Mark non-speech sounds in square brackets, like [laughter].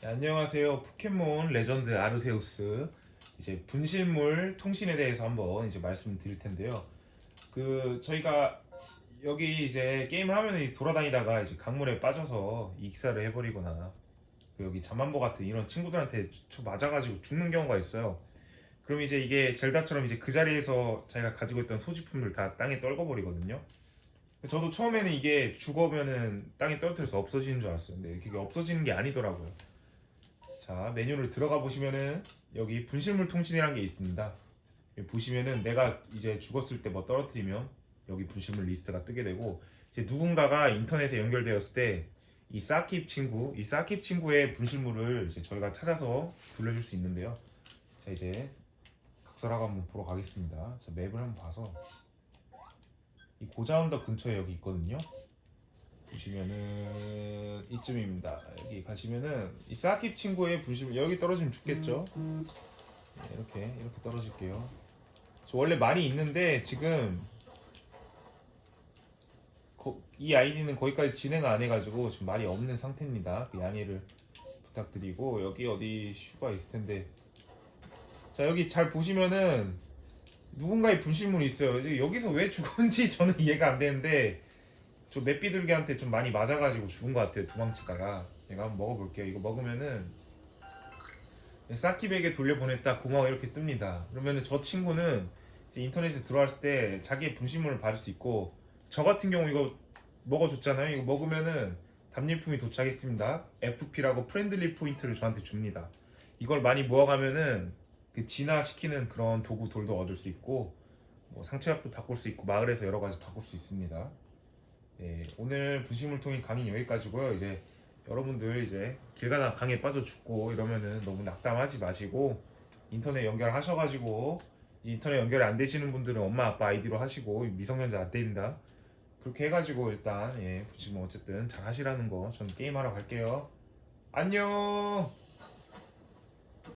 네, 안녕하세요. 포켓몬 레전드 아르세우스 이제 분실물 통신에 대해서 한번 이제 말씀드릴 텐데요. 그 저희가 여기 이제 게임을 하면 돌아다니다가 이제 강물에 빠져서 익사를 해버리거나 그 여기 잠만보 같은 이런 친구들한테 쳐 맞아가지고 죽는 경우가 있어요. 그럼 이제 이게 젤다처럼 이제 그 자리에서 자기가 가지고 있던 소지품들 다 땅에 떨궈버리거든요. 저도 처음에는 이게 죽으면은 땅에 떨어뜨려서 없어지는 줄 알았어요. 근데 그게 없어지는 게 아니더라고요. 자 메뉴를 들어가 보시면은 여기 분실물 통신이라는 게 있습니다. 보시면은 내가 이제 죽었을 때 뭐 떨어뜨리면 여기 분실물 리스트가 뜨게 되고 이제 누군가가 인터넷에 연결되었을 때이 사킵 친구, 이 사킵 친구의 분실물을 이제 저희가 찾아서 돌려줄 수 있는데요. 자 이제 각설하고 한번 보러 가겠습니다. 자 맵을 한번 봐서 이 고자언덕 근처에 여기 있거든요. 보시면은 이쯤입니다. 여기 가시면은 이 사킵 친구의 분실 여기 떨어지면 죽겠죠. 네, 이렇게 이렇게 떨어질게요. 저 원래 말이 있는데 지금 거- 이 아이디는 거기까지 진행 안 해가지고 지금 말이 없는 상태입니다. 그 양해를 부탁드리고 여기 어디 슈가 있을 텐데 자 여기 잘 보시면은 누군가의 분실물이 있어요. 여기서 왜 죽었는지 저는 [laughs] 이해가 안 되는데 저 맵비둘기한테 좀 많이 맞아가지고 죽은 것 같아요. 도망치다가 제가 한번 먹어볼게요. 이거 먹으면은 사키백에 돌려보냈다 고마워 이렇게 뜹니다. 그러면은 저 친구는 인터넷에 들어왔을 때 자기의 분실물을 받을 수 있고 저 같은 경우 이거 먹어줬잖아요. 이거 먹으면은 답례품이 도착했습니다. FP라고 friendly point를 저한테 줍니다. 이걸 많이 모아가면은 그 진화시키는 그런 도구 돌도 얻을 수 있고 뭐 상처약도 바꿀 수 있고 마을에서 여러 가지 바꿀 수 있습니다. 네, 오늘 분실물통인 강의 여기까지고요. 이제 여러분들 이제 길 가다 강에 빠져 죽고 이러면은 너무 낙담하지 마시고 인터넷 연결하셔가지고 인터넷 연결이 안 되시는 분들은 엄마 아빠 아이디로 하시고 미성년자 안 됩니다. 그렇게 해가지고 일단 예, 분실물 어쨌든 잘 하시라는 거 저는 게임하러 갈게요. 안녕.